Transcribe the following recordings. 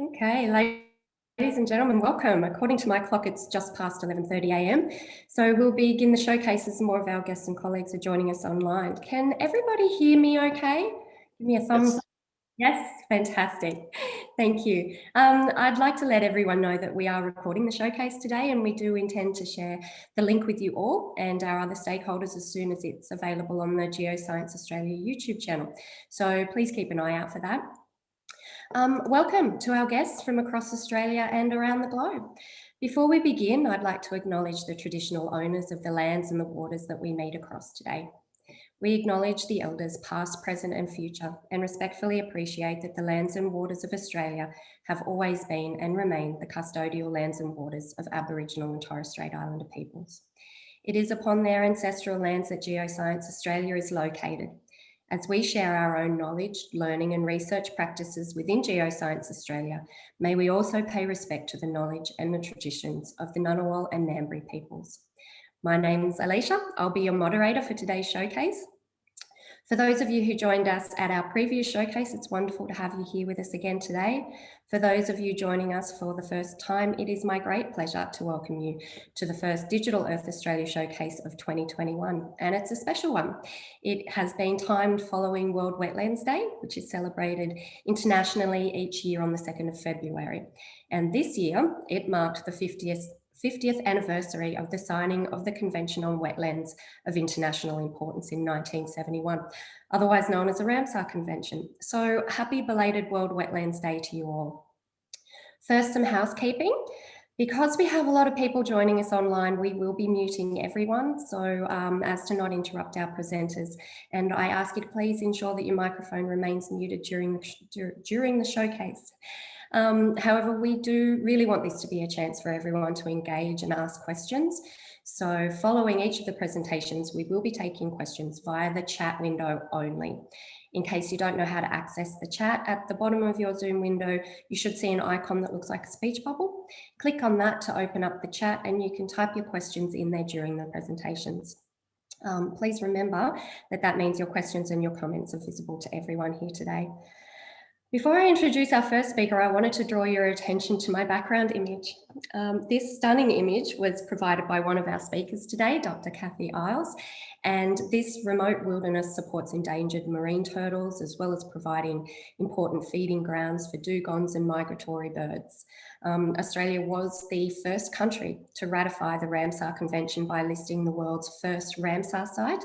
Okay, ladies and gentlemen, welcome. According to my clock, it's just past 11.30am. So we'll begin the showcase as more of our guests and colleagues are joining us online. Can everybody hear me okay? Give me a thumbs yes. Yes, fantastic. Thank you. Um, I'd like to let everyone know that we are recording the showcase today and we do intend to share the link with you all and our other stakeholders as soon as it's available on the Geoscience Australia YouTube channel. So please keep an eye out for that. Um, welcome to our guests from across Australia and around the globe. Before we begin, I'd like to acknowledge the traditional owners of the lands and the waters that we meet across today. We acknowledge the elders past, present and future and respectfully appreciate that the lands and waters of Australia have always been and remain the custodial lands and waters of Aboriginal and Torres Strait Islander peoples. It is upon their ancestral lands that Geoscience Australia is located. As we share our own knowledge, learning and research practices within Geoscience Australia, may we also pay respect to the knowledge and the traditions of the Ngunnawal and Ngambri peoples. My name's Alicia. I'll be your moderator for today's showcase. For those of you who joined us at our previous showcase, it's wonderful to have you here with us again today. For those of you joining us for the first time, it is my great pleasure to welcome you to the first Digital Earth Australia showcase of 2021, and it's a special one. It has been timed following World Wetlands Day, which is celebrated internationally each year on the 2nd of February. And this year, it marked the 50th 50th anniversary of the signing of the Convention on Wetlands of International Importance in 1971, otherwise known as the Ramsar Convention. So happy belated World Wetlands Day to you all. First, some housekeeping. Because we have a lot of people joining us online, we will be muting everyone so um, as to not interrupt our presenters. And I ask you to please ensure that your microphone remains muted during the, during the showcase. Um, however, we do really want this to be a chance for everyone to engage and ask questions. So following each of the presentations, we will be taking questions via the chat window only. In case you don't know how to access the chat, at the bottom of your Zoom window, you should see an icon that looks like a speech bubble. Click on that to open up the chat and you can type your questions in there during the presentations. Um, please remember that that means your questions and your comments are visible to everyone here today. Before I introduce our first speaker, I wanted to draw your attention to my background image. Um, this stunning image was provided by one of our speakers today, Dr. Kathy Isles, and this remote wilderness supports endangered marine turtles, as well as providing important feeding grounds for dugongs and migratory birds. Um, Australia was the first country to ratify the Ramsar Convention by listing the world's first Ramsar site,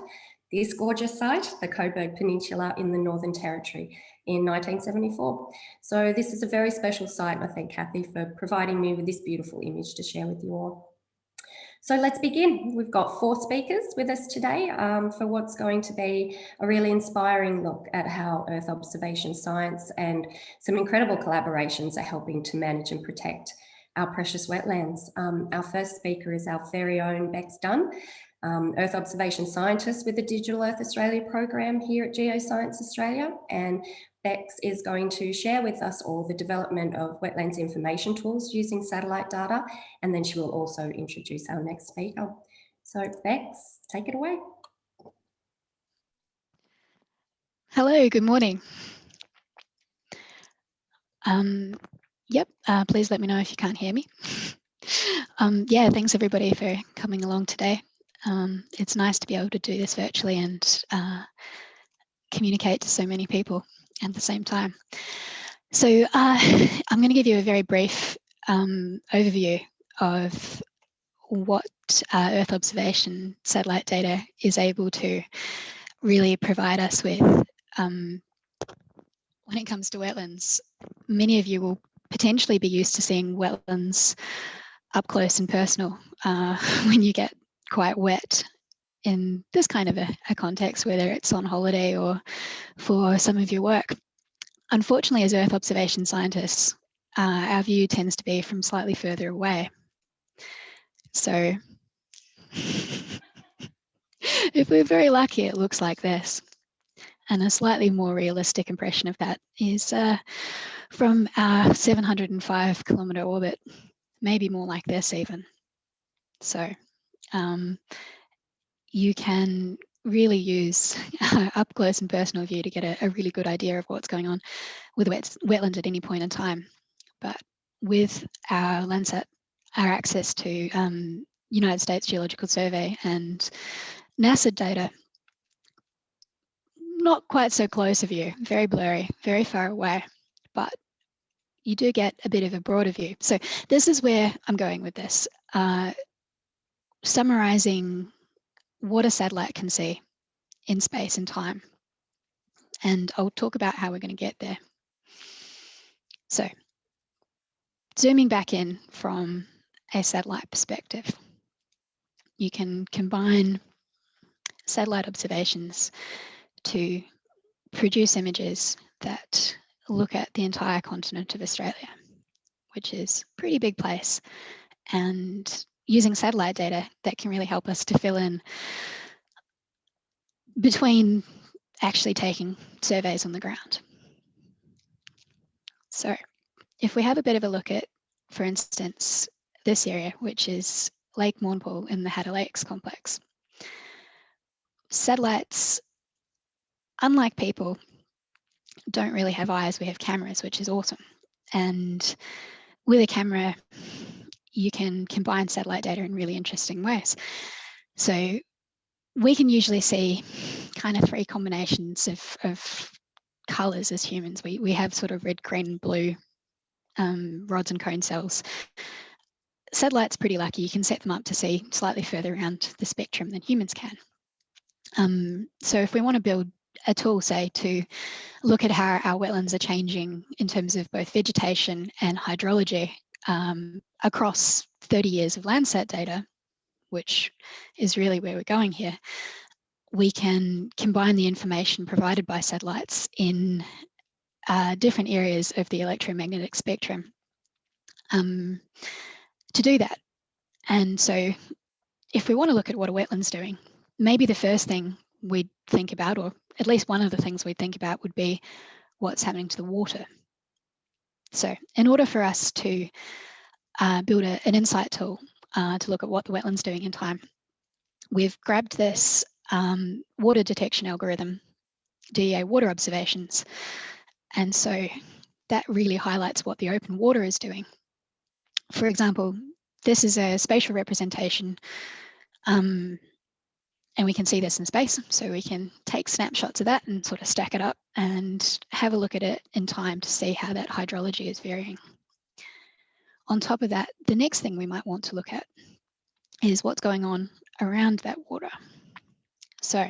this gorgeous site, the Cobourg Peninsula in the Northern Territory, in 1974. So this is a very special site. I thank Kathy for providing me with this beautiful image to share with you all. So let's begin. We've got four speakers with us today um, for what's going to be a really inspiring look at how Earth observation science and some incredible collaborations are helping to manage and protect our precious wetlands. Um, our first speaker is our very own Bex Dunn, um, Earth observation scientist with the Digital Earth Australia program here at Geoscience Australia. And Bex is going to share with us all the development of wetlands information tools using satellite data, and then she will also introduce our next speaker. So Bex, take it away. Hello, good morning. Um, yep, uh, please let me know if you can't hear me. um, yeah, thanks everybody for coming along today. Um, it's nice to be able to do this virtually and uh, communicate to so many people at the same time. So uh, I'm going to give you a very brief um, overview of what uh, Earth observation satellite data is able to really provide us with um, when it comes to wetlands. Many of you will potentially be used to seeing wetlands up close and personal uh, when you get quite wet in this kind of a, a, context, whether it's on holiday or for some of your work. Unfortunately, as Earth observation scientists, uh, our view tends to be from slightly further away. So if we're very lucky, it looks like this. And a slightly more realistic impression of that is uh, from our 705 kilometer orbit, maybe more like this even. So um, you can really use up close and personal view to get a, a, really good idea of what's going on with wet, wetland at any point in time. but with our Landsat, our access to um, United States Geological Survey and NASA data, not quite so close of you, very blurry, very far away, but you do get a bit of a broader view. So this is where I'm going with this. Uh, summarizing what a satellite can see in space and time. And I'll talk about how we're going to get there. So zooming back in from a satellite perspective, you can combine satellite observations to produce images that look at the entire continent of Australia, which is a pretty big place. And using satellite data that can really help us to fill in between actually taking surveys on the ground. So if we have a bit of a look at, for instance, this area, which is Lake Mournpall in the Hattah Lakes complex, satellites, unlike people, don't really have eyes, we have cameras, which is awesome. And with a camera, you can combine satellite data in really interesting ways. So we can usually see kind of three combinations of, of colors as humans. We, we have sort of red, green, blue um, rods and cone cells. Satellites pretty lucky, you can set them up to see slightly further around the spectrum than humans can. Um, so if we want to build a tool, say, to look at how our wetlands are changing in terms of both vegetation and hydrology um, across 30 years of Landsat data, which is really where we're going here, we can combine the information provided by satellites in uh, different areas of the electromagnetic spectrum um, to do that. And so if we want to look at what a wetland's doing, maybe the first thing we'd think about, or at least one of the things we'd think about would be what's happening to the water. So in order for us to uh, build a, an insight tool uh, to look at what the wetland's doing in time, we've grabbed this um, water detection algorithm, DEA water observations. And so that really highlights what the open water is doing. For example, this is a spatial representation um, and we can see this in space. So we can take snapshots of that and sort of stack it up and have a look at it in time to see how that hydrology is varying. On top of that, the next thing we might want to look at is what's going on around that water. So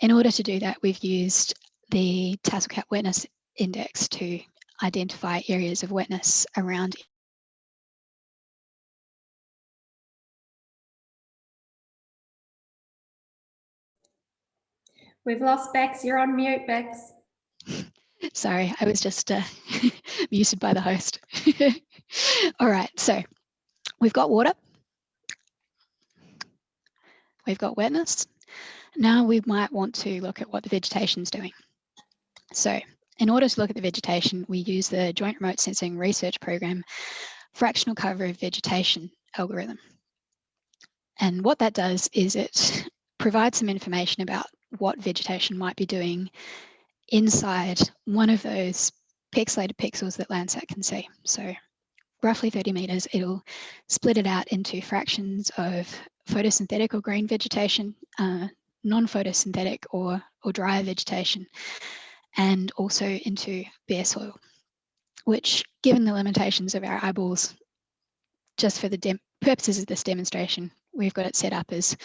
in order to do that, we've used the Tasseled Cap Wetness Index to identify areas of wetness around We've lost Bex. You're on mute, Bex. Sorry, I was just uh, muted by the host. All right, so we've got water. We've got wetness. Now we might want to look at what the vegetation is doing. So in order to look at the vegetation, we use the Joint Remote Sensing Research Program fractional cover of vegetation algorithm. And what that does is it provides some information about what vegetation might be doing inside one of those pixelated pixels that Landsat can see. So roughly 30 meters, it'll split it out into fractions of photosynthetic or green vegetation, uh, non-photosynthetic or, or dry vegetation, and also into bare soil, which given the limitations of our eyeballs, just for the purposes of this demonstration, we've got it set up as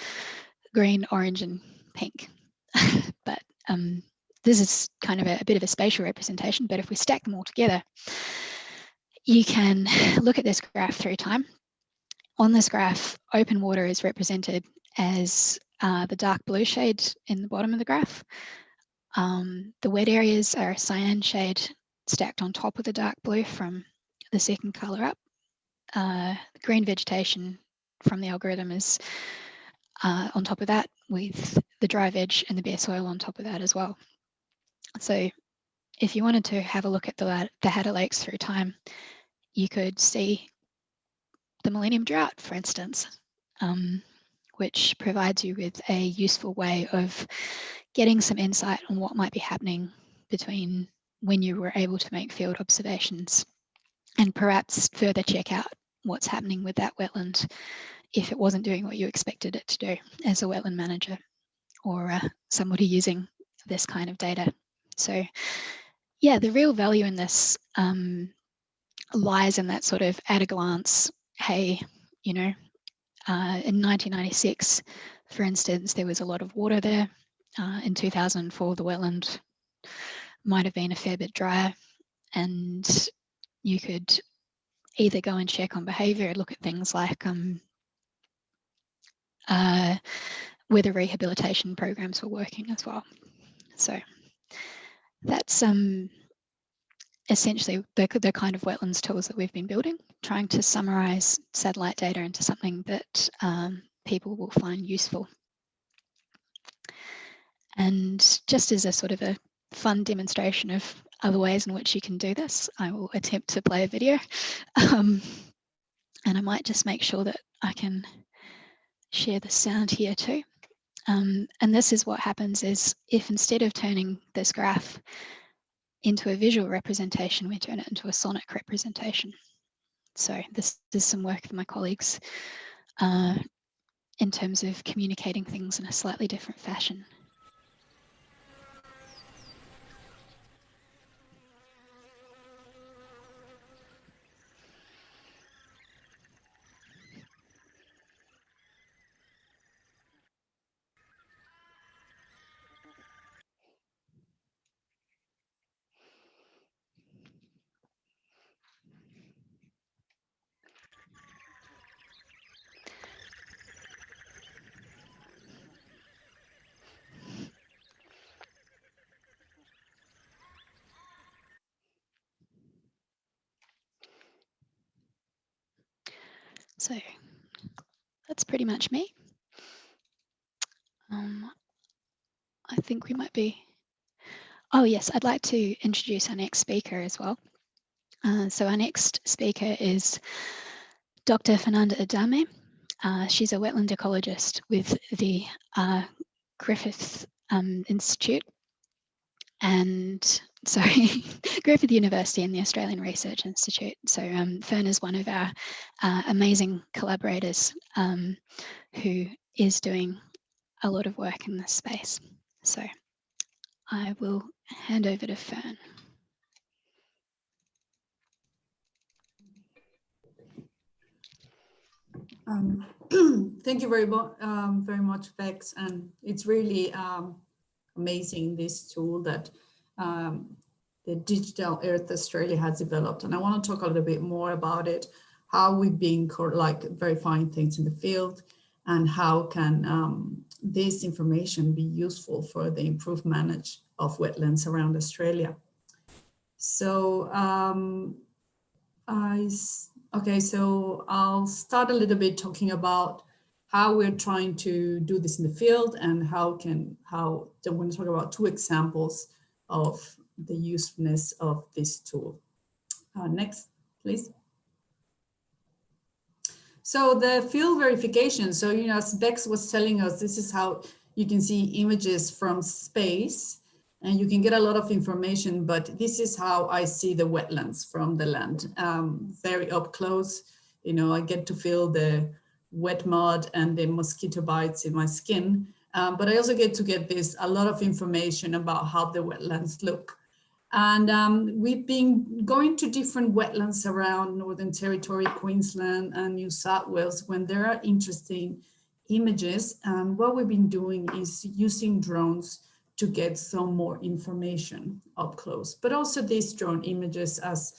green, orange, and pink. but um, this is kind of a, a bit of a spatial representation, but if we stack them all together, you can look at this graph through time. On this graph, open water is represented as uh, the dark blue shade in the bottom of the graph. Um, the wet areas are a cyan shade stacked on top of the dark blue from the second color up. Uh, green vegetation from the algorithm is uh, on top of that with the dry veg and the bare soil on top of that as well. So if you wanted to have a look at the, the Hattah Lakes through time, you could see the Millennium Drought, for instance, um, which provides you with a useful way of getting some insight on what might be happening between when you were able to make field observations and perhaps further check out what's happening with that wetland if it wasn't doing what you expected it to do as a wetland manager or uh, somebody using this kind of data. So yeah, the real value in this um, lies in that sort of at a glance, hey, you know, uh, in 1996, for instance, there was a lot of water there. Uh, in 2004, the wetland might have been a fair bit drier and you could either go and check on behaviour look at things like um, uh, whether rehabilitation programs were working as well. So that's um, essentially the, the kind of wetlands tools that we've been building, trying to summarize satellite data into something that um, people will find useful. And just as a sort of a fun demonstration of other ways in which you can do this, I will attempt to play a video. Um, and I might just make sure that I can share the sound here too. Um, and this is what happens is if instead of turning this graph into a visual representation, we turn it into a sonic representation. So this is some work of my colleagues uh, in terms of communicating things in a slightly different fashion. So that's pretty much me. Um, I think we might be, oh yes, I'd like to introduce our next speaker as well. Uh, so our next speaker is Dr. Fernanda Adame. Uh, she's a wetland ecologist with the uh, Griffith um, Institute and sorry, Griffith University and the Australian Research Institute. So um, Fern is one of our uh, amazing collaborators um, who is doing a lot of work in this space. So I will hand over to Fern. Um, thank you very, um, very much, Bex. And it's really um, amazing, this tool that um, the Digital Earth Australia has developed. And I want to talk a little bit more about it, how we've been like verifying things in the field and how can um, this information be useful for the improved manage of wetlands around Australia. So um, I, okay, so I'll start a little bit talking about how we're trying to do this in the field and how can, how, I want to talk about two examples of the usefulness of this tool. Uh, next, please. So the field verification, so, you know, as Bex was telling us, this is how you can see images from space and you can get a lot of information, but this is how I see the wetlands from the land, um, very up close. You know, I get to feel the wet mud and the mosquito bites in my skin. Um, but I also get to get this a lot of information about how the wetlands look. And um, we've been going to different wetlands around Northern Territory, Queensland and New South Wales when there are interesting images. And what we've been doing is using drones to get some more information up close. But also these drone images, as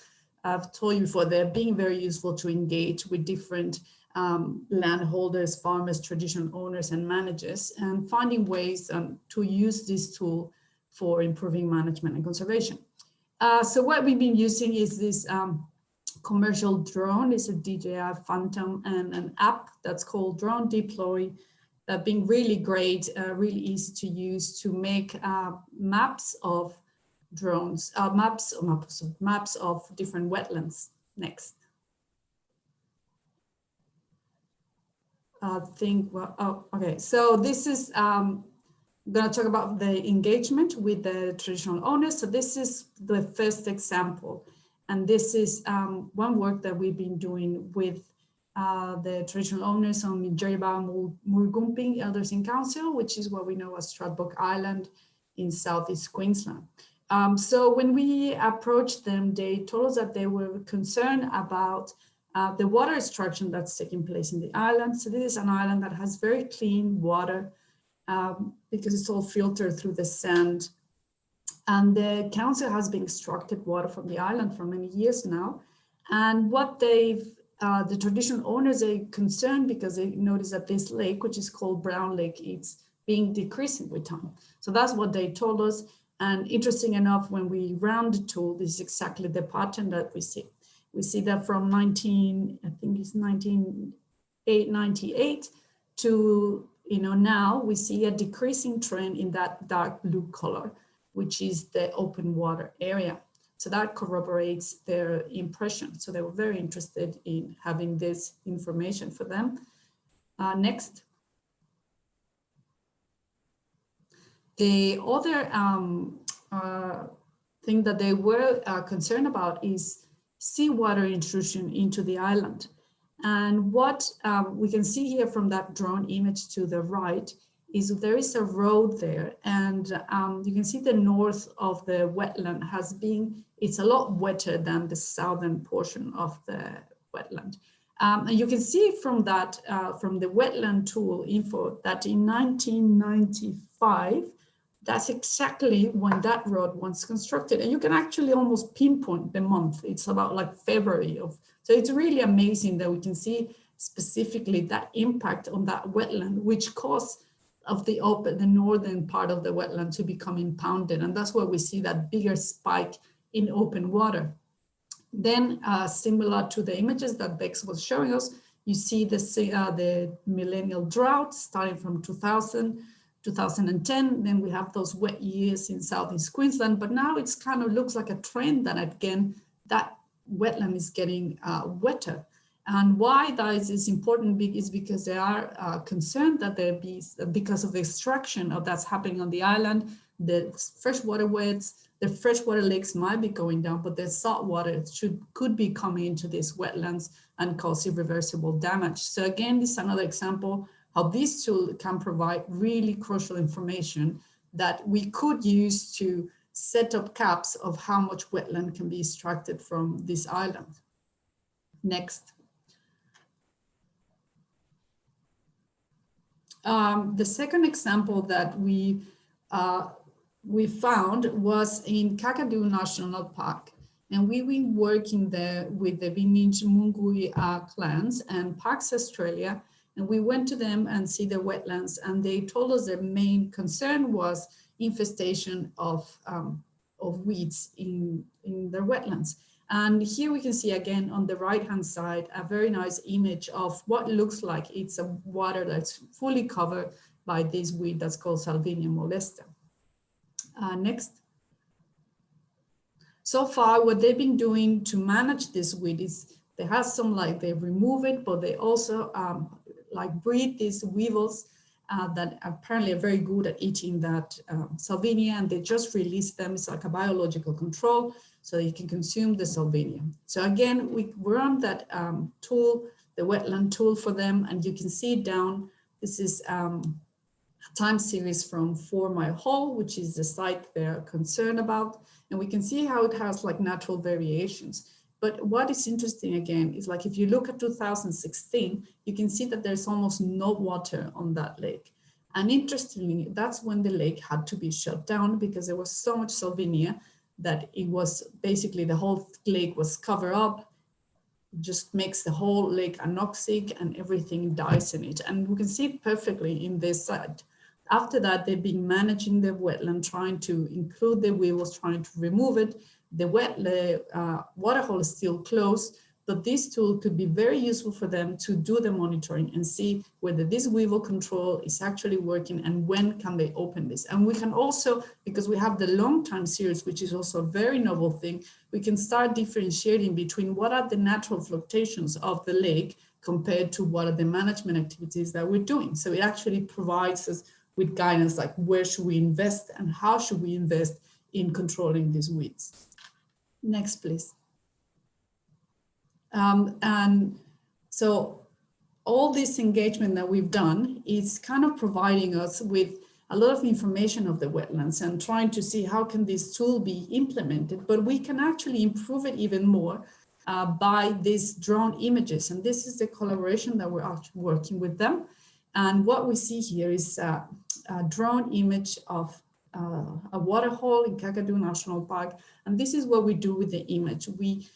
I've told you before, they're being very useful to engage with different um, landholders, farmers, traditional owners, and managers, and finding ways um, to use this tool for improving management and conservation. Uh, so what we've been using is this um, commercial drone. It's a DJI Phantom and an app that's called Drone Deploy that being really great, uh, really easy to use to make uh, maps of drones, uh, maps, maps, of maps of different wetlands. Next. Uh, think, well, oh, okay. So this is, um, I'm going to talk about the engagement with the traditional owners. So this is the first example. And this is um, one work that we've been doing with uh, the traditional owners on Minjerribah Moorgumpin Elders in Council, which is what we know as Stradbroke Island in Southeast Queensland. Um, so when we approached them, they told us that they were concerned about uh, the water extraction that's taking place in the island. So this is an island that has very clean water um, because it's all filtered through the sand. And the council has been extracted water from the island for many years now. And what they've, uh, the traditional owners are concerned because they notice that this lake, which is called Brown Lake, it's being decreasing with time. So that's what they told us. And interesting enough, when we ran the tool, this is exactly the pattern that we see. We see that from 19, I think it's 1998 to, you know, now we see a decreasing trend in that dark blue color, which is the open water area. So that corroborates their impression. So they were very interested in having this information for them. Uh, next. The other um, uh, thing that they were uh, concerned about is seawater intrusion into the island. And what um, we can see here from that drone image to the right is there is a road there and um, you can see the north of the wetland has been, it's a lot wetter than the southern portion of the wetland. Um, and you can see from that, uh, from the wetland tool info that in 1995, that's exactly when that road was constructed. And you can actually almost pinpoint the month. It's about like February of, so it's really amazing that we can see specifically that impact on that wetland, which caused of the open, the northern part of the wetland to become impounded. And that's where we see that bigger spike in open water. Then uh, similar to the images that Bex was showing us, you see the, uh, the millennial drought starting from 2000 2010, then we have those wet years in Southeast Queensland, but now it's kind of looks like a trend that again, that wetland is getting uh, wetter. And why that is important is because they are uh, concerned that there be, because of the extraction of that's happening on the island, the freshwater wets, the freshwater lakes might be going down, but the salt water should could be coming into these wetlands and cause irreversible damage. So again, this is another example how this tool can provide really crucial information that we could use to set up caps of how much wetland can be extracted from this island. Next. Um, the second example that we uh, we found was in Kakadu National Park. And we've been working there with the Bininj uh, clans and Parks Australia and we went to them and see the wetlands and they told us their main concern was infestation of, um, of weeds in, in their wetlands. And here we can see again on the right hand side, a very nice image of what looks like it's a water that's fully covered by this weed that's called Salvinia molesta. Uh, next. So far, what they've been doing to manage this weed is they have some like they remove it, but they also um, like breed these weevils uh, that apparently are very good at eating that um, salvinia and they just release them. It's like a biological control so you can consume the salvinia. So again, we run that um, tool, the wetland tool for them and you can see down, this is um, a time series from Four Mile Hole, which is the site they're concerned about. And we can see how it has like natural variations. But what is interesting again is like if you look at 2016, you can see that there's almost no water on that lake. And interestingly, that's when the lake had to be shut down because there was so much salvinia that it was basically the whole lake was covered up, just makes the whole lake anoxic and everything dies in it. And we can see it perfectly in this site. After that, they've been managing the wetland, trying to include the weevils, trying to remove it the wet the uh, water hole is still closed, but this tool could be very useful for them to do the monitoring and see whether this weevil control is actually working and when can they open this. And we can also, because we have the long time series, which is also a very novel thing, we can start differentiating between what are the natural fluctuations of the lake compared to what are the management activities that we're doing. So it actually provides us with guidance like where should we invest and how should we invest in controlling these weeds. Next, please. Um, and so all this engagement that we've done is kind of providing us with a lot of information of the wetlands and trying to see how can this tool be implemented, but we can actually improve it even more uh, by these drone images. And this is the collaboration that we're actually working with them. And what we see here is a drone image of uh, a waterhole in Kakadu National Park. And this is what we do with the image. We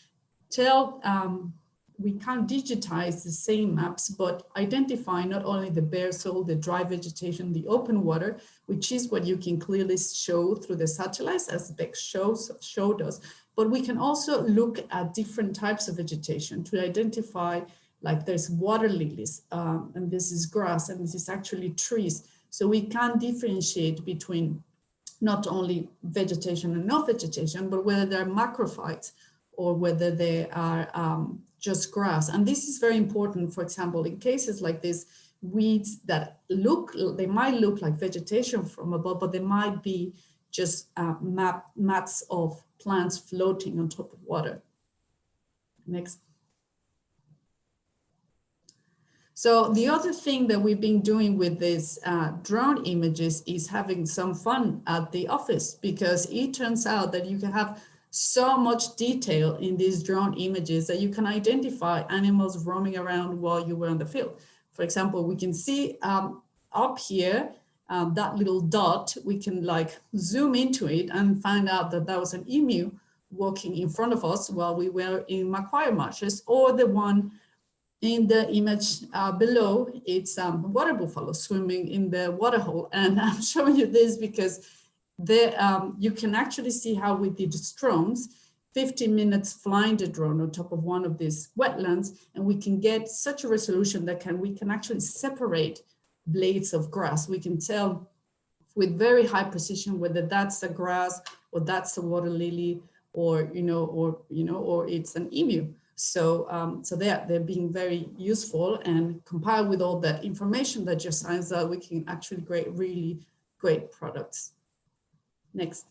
tell, um, we can't digitize the same maps, but identify not only the bare soil, the dry vegetation, the open water, which is what you can clearly show through the satellites as Beck shows, showed us, but we can also look at different types of vegetation to identify like there's water lilies um, and this is grass and this is actually trees. So we can differentiate between not only vegetation and not vegetation, but whether they're macrophytes or whether they are um, just grass. And this is very important, for example, in cases like this, weeds that look, they might look like vegetation from above, but they might be just uh, map, mats of plants floating on top of water. Next. So the other thing that we've been doing with these uh, drone images is having some fun at the office because it turns out that you can have so much detail in these drone images that you can identify animals roaming around while you were on the field. For example, we can see um, up here, um, that little dot, we can like zoom into it and find out that that was an emu walking in front of us while we were in Macquarie Marshes or the one in the image uh, below, it's um, water buffalo swimming in the water hole. And I'm showing you this because the, um, you can actually see how we did drones, 15 minutes flying the drone on top of one of these wetlands, and we can get such a resolution that can we can actually separate blades of grass. We can tell with very high precision whether that's a grass or that's a water lily or you know or you know or it's an emu. So, um, so they're, they're being very useful and compiled with all that information that just signs that we can actually create really great products. Next.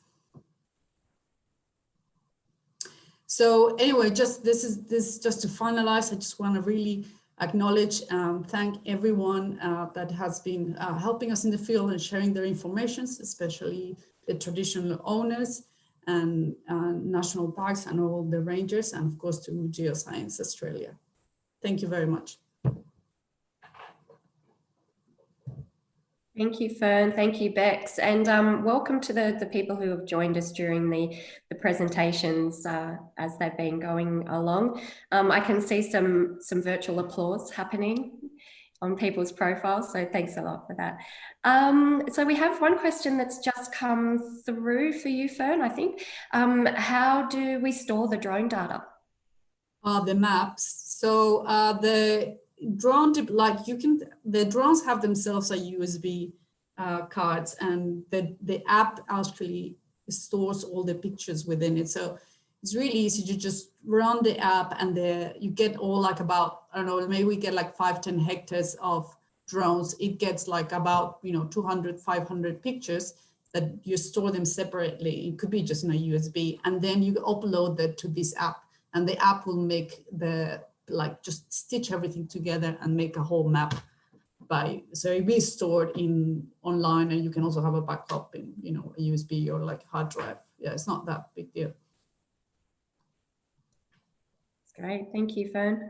So anyway, just this is this just to finalize, I just want to really acknowledge and thank everyone uh, that has been uh, helping us in the field and sharing their information, especially the traditional owners and uh, national parks and all the rangers, and of course to Geoscience Australia. Thank you very much. Thank you, Fern. Thank you, Bex. And um, welcome to the, the people who have joined us during the, the presentations uh, as they've been going along. Um, I can see some, some virtual applause happening on people's profiles, so thanks a lot for that. Um, so we have one question that's just come through for you, Fern, I think. Um, how do we store the drone data? Uh, the maps. So uh, the drone, like you can, the drones have themselves a USB uh, cards and the, the app actually stores all the pictures within it. So it's really easy to just run the app and the, you get all like about, I don't know, maybe we get like five, 10 hectares of drones. It gets like about, you know, 200, 500 pictures that you store them separately. It could be just in a USB and then you upload that to this app and the app will make the like just stitch everything together and make a whole map by so it be stored in online and you can also have a backup in you know a USB or like hard drive yeah it's not that big deal great thank you Fern.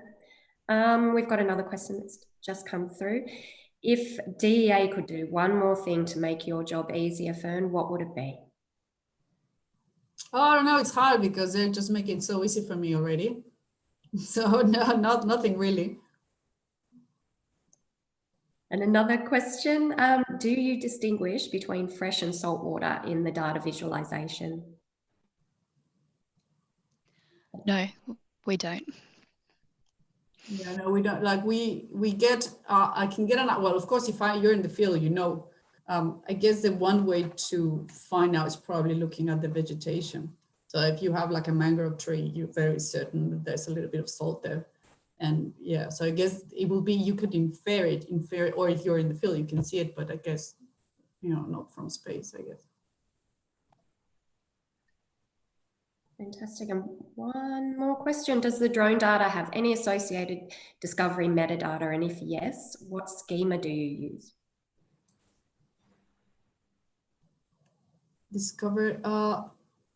Um, we've got another question that's just come through. If DEA could do one more thing to make your job easier Fern what would it be? Oh I don't know it's hard because they're just making it so easy for me already. So no, not nothing really. And another question, um, do you distinguish between fresh and salt water in the data visualization? No, we don't. Yeah, no, we don't. Like we we get. Uh, I can get an well. Of course, if I you're in the field, you know. Um, I guess the one way to find out is probably looking at the vegetation. So if you have like a mangrove tree, you're very certain that there's a little bit of salt there. And yeah, so I guess it will be, you could infer it, infer, it, or if you're in the field, you can see it, but I guess, you know, not from space, I guess. Fantastic. And one more question. Does the drone data have any associated discovery metadata? And if yes, what schema do you use? Discover, uh,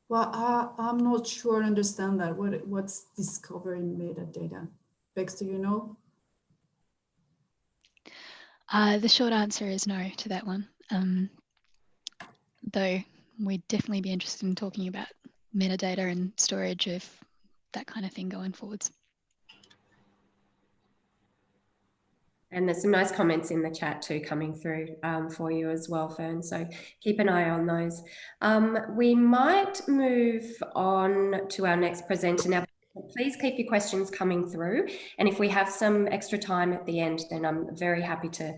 well, I, I'm not sure I understand that. What, what's discovery metadata? Bex, do you know? Uh, the short answer is no to that one. Um, though we'd definitely be interested in talking about metadata and storage of that kind of thing going forwards. And there's some nice comments in the chat too coming through um, for you as well, Fern. So keep an eye on those. Um, we might move on to our next presenter now. Please keep your questions coming through. And if we have some extra time at the end, then I'm very happy to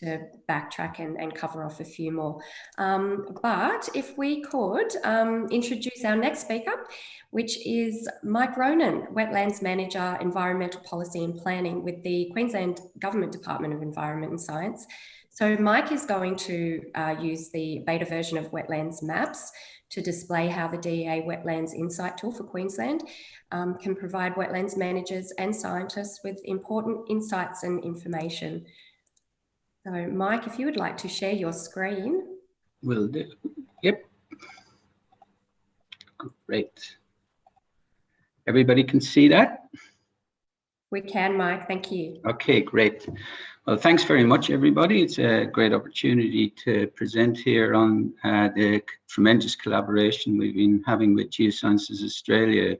to backtrack and, and cover off a few more. Um, but if we could um, introduce our next speaker, which is Mike Ronan, Wetlands Manager, Environmental Policy and Planning with the Queensland Government Department of Environment and Science. So Mike is going to uh, use the beta version of Wetlands Maps to display how the DEA Wetlands Insight Tool for Queensland um, can provide wetlands managers and scientists with important insights and information so Mike, if you would like to share your screen. Will do. Yep. Great. Everybody can see that? We can, Mike. Thank you. Okay, great. Well, thanks very much, everybody. It's a great opportunity to present here on uh, the tremendous collaboration we've been having with Geosciences Australia.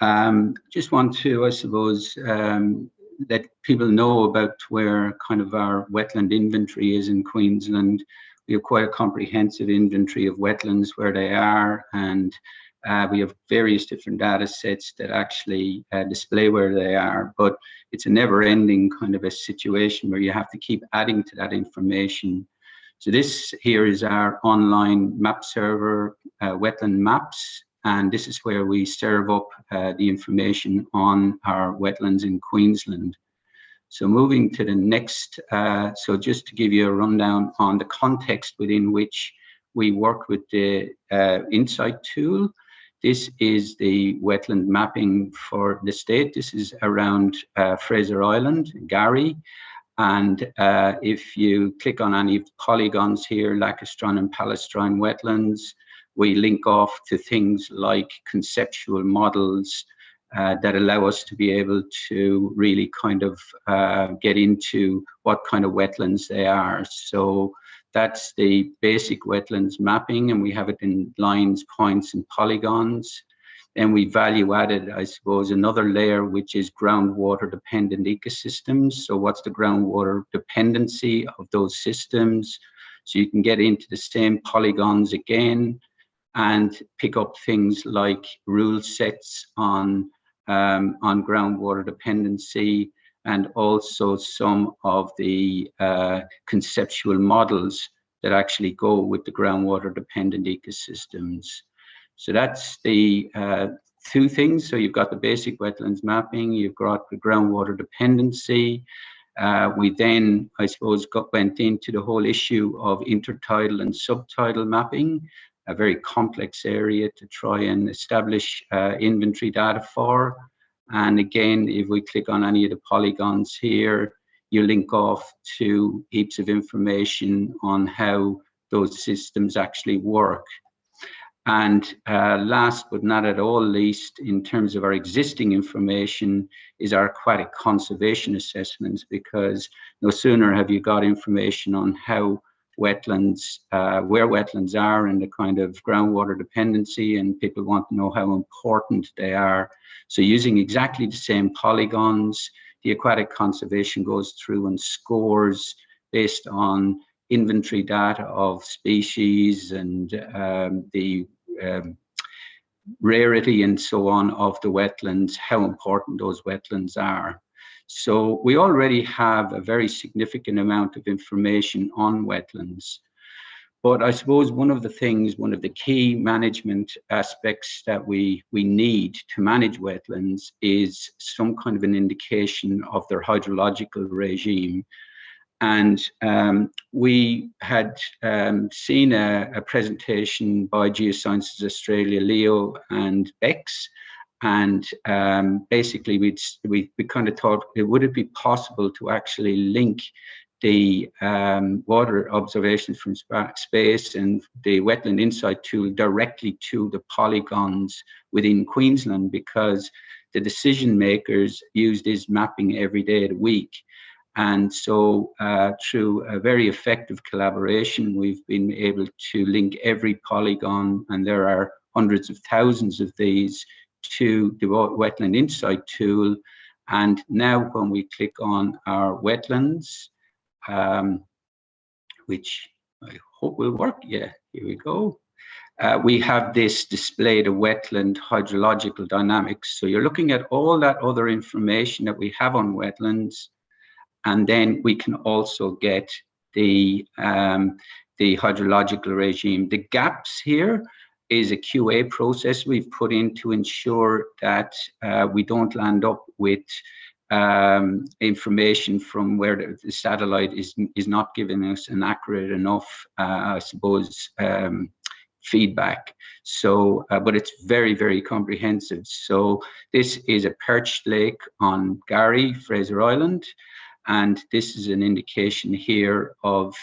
Um, just want to, I suppose, um, let people know about where kind of our wetland inventory is in Queensland. We have quite a comprehensive inventory of wetlands where they are and uh, we have various different data sets that actually uh, display where they are, but it's a never ending kind of a situation where you have to keep adding to that information. So this here is our online map server, uh, wetland maps, and this is where we serve up uh, the information on our wetlands in Queensland. So moving to the next, uh, so just to give you a rundown on the context within which we work with the uh, Insight tool. This is the wetland mapping for the state. This is around uh, Fraser Island, K'gari. And uh, if you click on any polygons here, Lacustrine and Palustrine wetlands, we link off to things like conceptual models uh, that allow us to be able to really kind of uh, get into what kind of wetlands they are. So that's the basic wetlands mapping and we have it in lines, points and polygons. And we value added, I suppose, another layer, which is groundwater dependent ecosystems. So what's the groundwater dependency of those systems? So you can get into the same polygons again, and pick up things like rule sets on um, on groundwater dependency and also some of the uh, conceptual models that actually go with the groundwater dependent ecosystems. So that's the uh, two things. So you've got the basic wetlands mapping, you've got the groundwater dependency. Uh, we then, I suppose, got, went into the whole issue of intertidal and subtidal mapping a very complex area to try and establish uh, inventory data for. And again, if we click on any of the polygons here, you link off to heaps of information on how those systems actually work. And uh, last but not at all least, in terms of our existing information, is our aquatic conservation assessments, because no sooner have you got information on how wetlands, uh, where wetlands are and the kind of groundwater dependency and people want to know how important they are. So using exactly the same polygons, the aquatic conservation goes through and scores based on inventory data of species and um, the um, rarity and so on of the wetlands, how important those wetlands are. So we already have a very significant amount of information on wetlands. But I suppose one of the things, one of the key management aspects that we, we need to manage wetlands is some kind of an indication of their hydrological regime. and um, we had um, seen a, a, presentation by Geosciences Australia, Leo and Bex, and um, basically we we kind of thought, it would it be possible to actually link the um, water observations from space and the wetland insight tool directly to the polygons within Queensland because the decision makers use this mapping every day of the week. And so uh, through a very effective collaboration, we've been able to link every polygon, and there are hundreds of thousands of these, to the Wetland Insight tool. And now when we click on our wetlands, um, which I hope will work, yeah, here we go. Uh, we have this displayed the wetland hydrological dynamics. So you're looking at all that other information that we have on wetlands, and then we can also get the um, the hydrological regime. The gaps here is a QA process we've put in to ensure that uh, we don't land up with um, information from where the, satellite is is not giving us an accurate enough, uh, I suppose, um, feedback. So, uh, but it's very, very comprehensive. So this is a perched lake on K'gari, Fraser Island. And this is an indication here of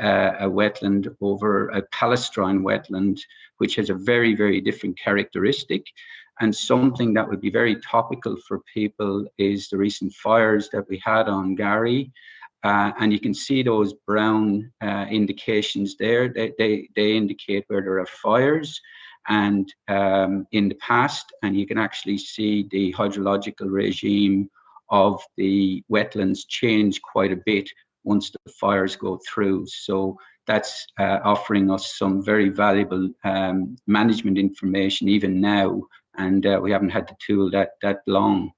uh, a wetland over a palustrine wetland, which has a very, very different characteristic. And something that would be very topical for people is the recent fires that we had on K'gari. Uh, and you can see those brown uh, indications there. They, they, they indicate where there are fires and um, in the past, and you can actually see the hydrological regime of the wetlands change quite a bit once the fires go through. So that's uh, offering us some very valuable um, management information even now, and uh, we haven't had the tool that that long.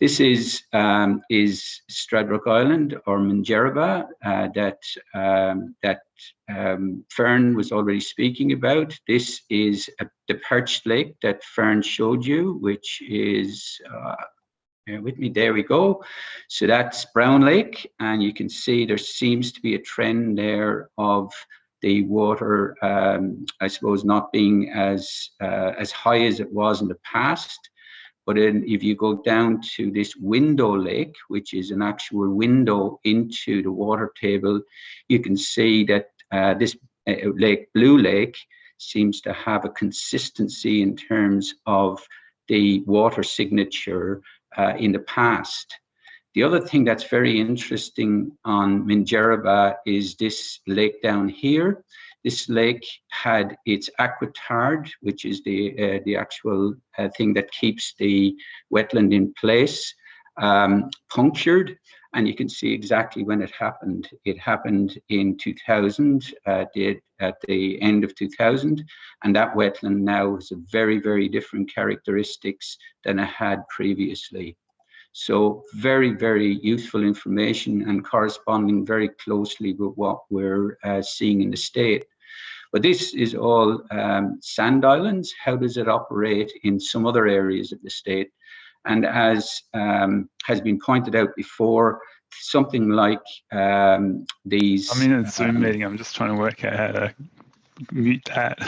This is um, is Stradbroke Island or Minjerribah uh, that um, that um, Fern was already speaking about. This is a, the perched lake that Fern showed you, which is uh, with me, there we go. So that's Brown Lake, and you can see there seems to be a trend there of the water, um, I suppose, not being as uh, as high as it was in the past. But in, if you go down to this window lake, which is an actual window into the water table, you can see that uh, this uh, lake, Blue Lake, seems to have a consistency in terms of the water signature uh, in the past. The other thing that's very interesting on Minjerribah is this lake down here. This lake had its aquitard, which is the uh, the actual uh, thing that keeps the wetland in place, um, punctured, and you can see exactly when it happened. It happened in 2000, uh, did at the end of 2000, and that wetland now has a very, very different characteristics than it had previously. So very, very useful information and corresponding very closely with what we're uh, seeing in the state. But this is all um, sand islands. How does it operate in some other areas of the state? And as um, has been pointed out before, something like um, these. I'm in a Zoom um, meeting. I'm just trying to work out how to mute that.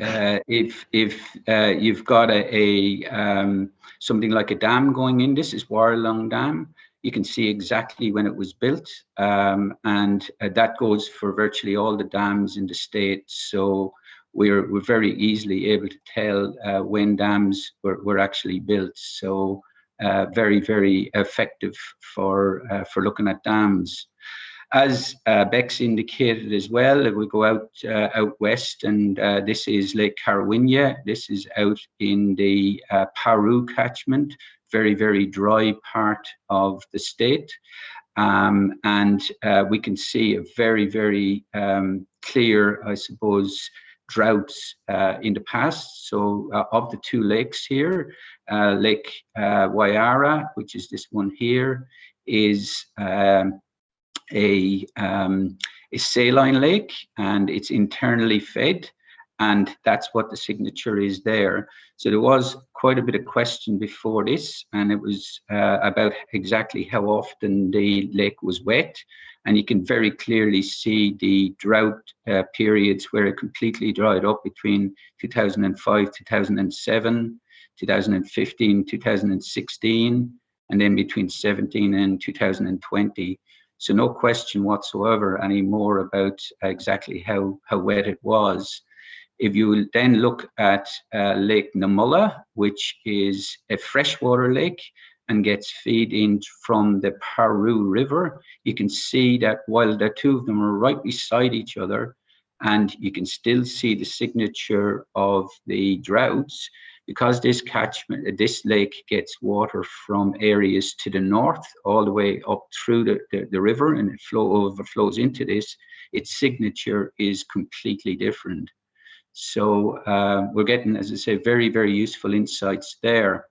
Uh, if if uh, you've got a, a um, something like a dam going in, this is Warralong Dam. You can see exactly when it was built, um, and uh, that goes for virtually all the dams in the state. So we're we're very easily able to tell uh, when dams were, were actually built. So uh, very very effective for uh, for looking at dams. As uh, Bex indicated as well, we go out uh, out west, and uh, this is Lake Currawinya. This is out in the Paroo catchment, very, very dry part of the state. Um, and we can see a very, very um, clear, I suppose, droughts uh, in the past. So of the two lakes here, Lake Wyara, which is this one here, is um, a, um, a saline lake and it's internally fed and that's what the signature is there. So there was quite a bit of question before this, and it was uh, about exactly how often the lake was wet. And you can very clearly see the drought uh, periods where it completely dried up between 2005, 2007, 2015, 2016, and then between 17 and 2020. So no question whatsoever anymore about exactly how, how wet it was. If you then look at uh, Lake Numalla, which is a freshwater lake and gets feed in from the Paroo River, you can see that while the two of them are right beside each other, and you can still see the signature of the droughts, because this catchment, this lake gets water from areas to the north, all the way up through the, the, the river, and it flow overflows into this, its signature is completely different. So uh, we're getting, as I say, very, very useful insights there.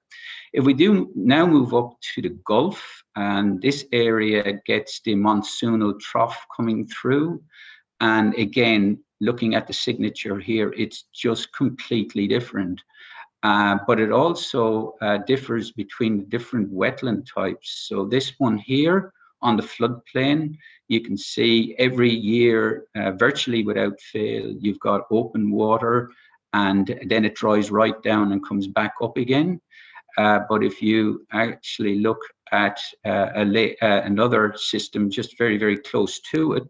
If we do now move up to the Gulf, and this area gets the monsoonal trough coming through, and again, looking at the signature here, it's just completely different. Uh, but it also uh, differs between different wetland types. So this one here on the floodplain, you can see every year, uh, virtually without fail, you've got open water and then it dries right down and comes back up again. Uh, but if you actually look at uh, a uh, another system just very, very close to it,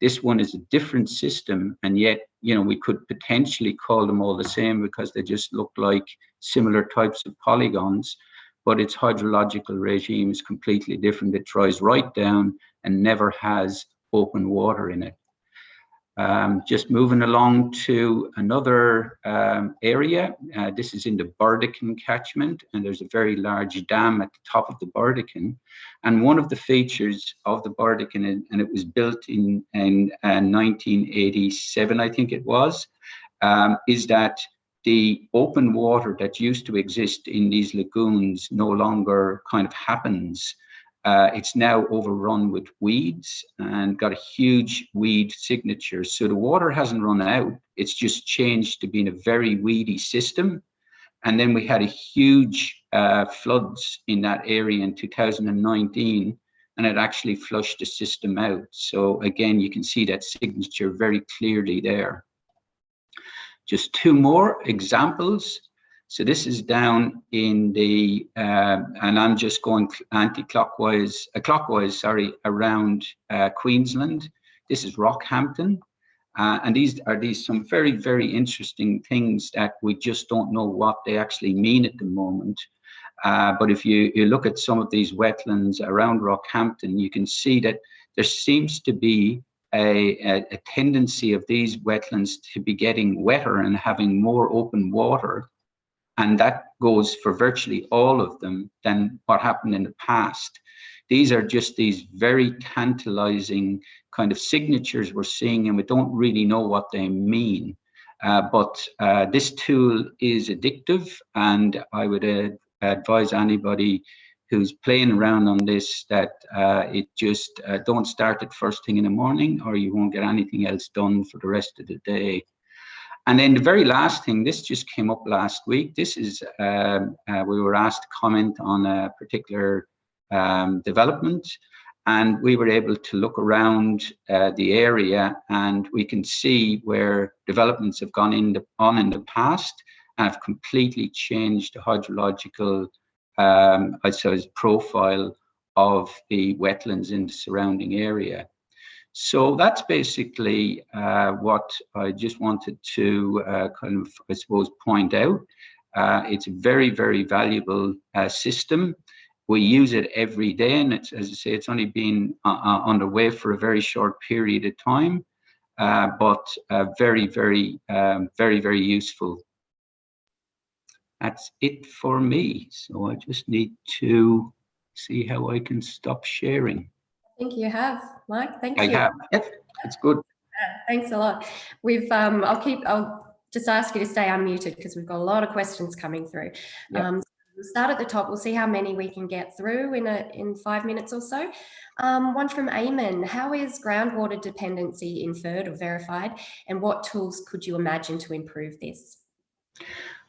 this one is a different system, and yet, you know, we could potentially call them all the same because they just look like similar types of polygons, but its hydrological regime is completely different. It dries right down and never has open water in it. Um, just moving along to another um, area. Uh, this is in the Burdekin catchment, and there's a very large dam at the top of the Burdekin. And one of the features of the Burdekin, and it was built in, in uh, 1987, I think it was, um, is that the open water that used to exist in these lagoons no longer kind of happens. Uh, it's now overrun with weeds and got a huge weed signature. So the water hasn't run out. It's just changed to being a very weedy system. And then we had a huge uh, floods in that area in 2019, and it actually flushed the system out. So again, you can see that signature very clearly there. Just two more examples. So this is down in the, uh, and I'm just going anti-clockwise, uh, clockwise, sorry, around uh, Queensland. This is Rockhampton. Uh, and these are these some very, very interesting things that we just don't know what they actually mean at the moment. Uh, but if you, you look at some of these wetlands around Rockhampton, you can see that there seems to be a, a, a tendency of these wetlands to be getting wetter and having more open water and that goes for virtually all of them than what happened in the past. These are just these very tantalizing kind of signatures we're seeing and we don't really know what they mean. Uh, but uh, this tool is addictive and I would uh, advise anybody who's playing around on this that uh, it just uh, don't start it first thing in the morning or you won't get anything else done for the rest of the day. And then the very last thing, this just came up last week. This is, um, uh, we were asked to comment on a particular um, development and we were able to look around uh, the area and we can see where developments have gone in the, on in the past and have completely changed the hydrological, um, I suppose, profile of the wetlands in the surrounding area. So that's basically uh, what I just wanted to uh, kind of, I suppose, point out. Uh, it's a very, very valuable uh, system. We use it every day, and it's, as I say, it's only been uh, uh, underway for a very short period of time, but very, very, um, very, very useful. That's it for me. So I just need to see how I can stop sharing. I think you have, Mike. Thank I you. have. Yep, that's good. Thanks a lot. We've, um, I'll keep, I'll just ask you to stay unmuted because we've got a lot of questions coming through. Yep. Um, We'll start at the top. We'll see how many we can get through in a in five minutes or so. Um, one from Eamon. How is groundwater dependency inferred or verified? And what tools could you imagine to improve this?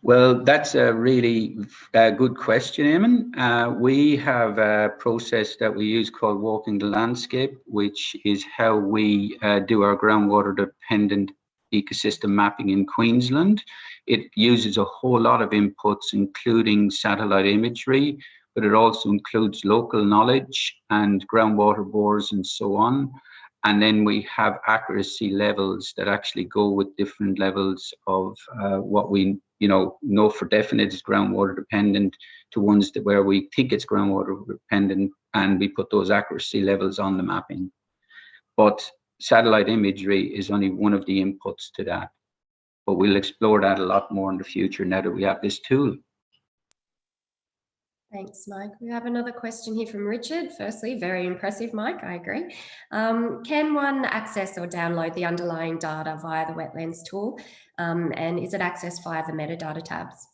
Well, that's a really uh, good question, Eamon. Uh, we have a process that we use called Walking the Landscape, which is how we uh, do our groundwater dependent ecosystem mapping in Queensland. It uses a whole lot of inputs, including satellite imagery, but it also includes local knowledge and groundwater bores and so on. And then we have accuracy levels that actually go with different levels of uh, what we you know, know for definite is groundwater dependent to ones that where we think it's groundwater dependent and we put those accuracy levels on the mapping. But satellite imagery is only one of the inputs to that. But we'll explore that a lot more in the future now that we have this tool. Thanks, Mike. We have another question here from Richard. Firstly, very impressive, Mike, I agree. Um, can one access or download the underlying data via the wetlands tool? Um, and is it accessed via the metadata tabs?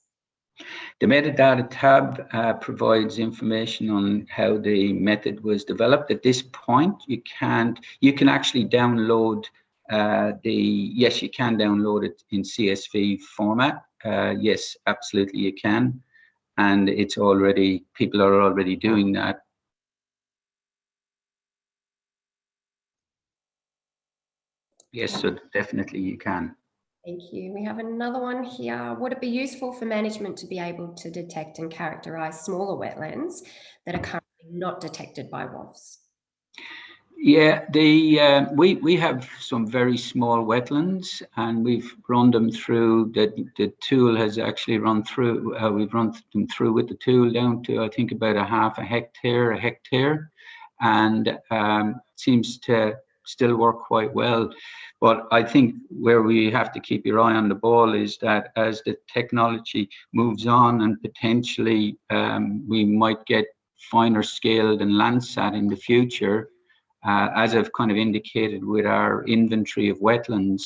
The metadata tab uh, provides information on how the method was developed. At this point, you can't, you can actually download uh, the, yes, you can download it in CSV format. Uh, yes, absolutely you can and it's already people are already doing that. Yes so definitely you can. Thank you. We have another one here. Would it be useful for management to be able to detect and characterize smaller wetlands that are currently not detected by WOFs yeah, the uh, we we have some very small wetlands, and we've run them through. The the tool has actually run through. Uh, we've run them through with the tool down to I think about a half a hectare, a hectare, and um, seems to still work quite well. But I think where we have to keep your eye on the ball is that as the technology moves on and potentially um, we might get finer scaled and Landsat in the future, uh, as I've kind of indicated with our inventory of wetlands,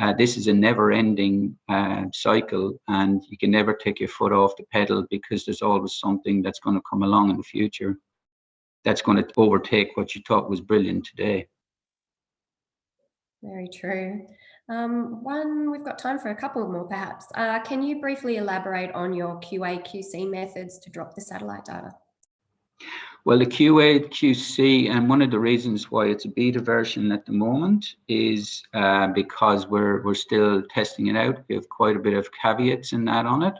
uh, this is a never-ending uh, cycle and you can never take your foot off the pedal because there's always something that's going to come along in the future that's going to overtake what you thought was brilliant today. Very true. Um, one, we've got time for a couple more perhaps. Uh, can you briefly elaborate on your QA QC methods to drop the satellite data? Well, the QA, QC, and one of the reasons why it's a beta version at the moment is uh, because we're we're still testing it out. We have quite a bit of caveats in that on it,